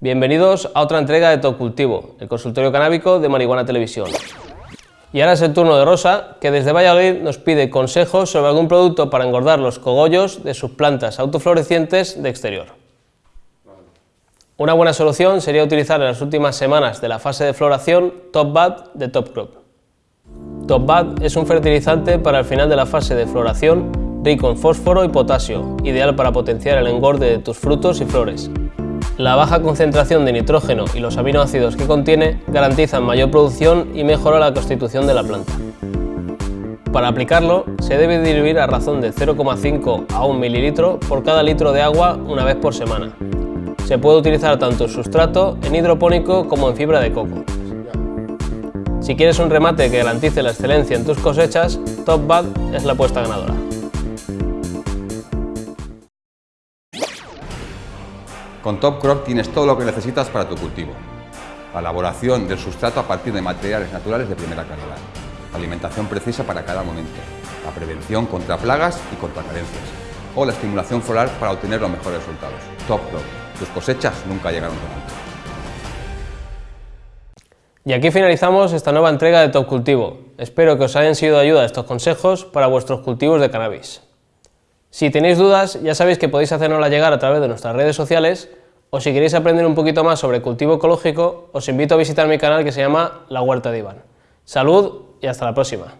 Bienvenidos a otra entrega de Top Cultivo, el consultorio canábico de Marihuana Televisión. Y ahora es el turno de Rosa, que desde Valladolid nos pide consejos sobre algún producto para engordar los cogollos de sus plantas autoflorecientes de exterior. Una buena solución sería utilizar en las últimas semanas de la fase de floración Top Bad de Top Crop. Top Bad es un fertilizante para el final de la fase de floración rico en fósforo y potasio, ideal para potenciar el engorde de tus frutos y flores. La baja concentración de nitrógeno y los aminoácidos que contiene garantizan mayor producción y mejora la constitución de la planta. Para aplicarlo, se debe diluir a razón de 0,5 a 1 mililitro por cada litro de agua una vez por semana. Se puede utilizar tanto en sustrato, en hidropónico como en fibra de coco. Si quieres un remate que garantice la excelencia en tus cosechas, Top Bad es la apuesta ganadora. Con Top Crop tienes todo lo que necesitas para tu cultivo. La elaboración del sustrato a partir de materiales naturales de primera calidad. alimentación precisa para cada momento. La prevención contra plagas y contra carencias. O la estimulación floral para obtener los mejores resultados. Top Crop. Tus cosechas nunca llegaron tan alto. Y aquí finalizamos esta nueva entrega de Top Cultivo. Espero que os hayan sido de ayuda estos consejos para vuestros cultivos de cannabis. Si tenéis dudas, ya sabéis que podéis hacernosla llegar a través de nuestras redes sociales o si queréis aprender un poquito más sobre cultivo ecológico, os invito a visitar mi canal que se llama La Huerta de Iván. Salud y hasta la próxima.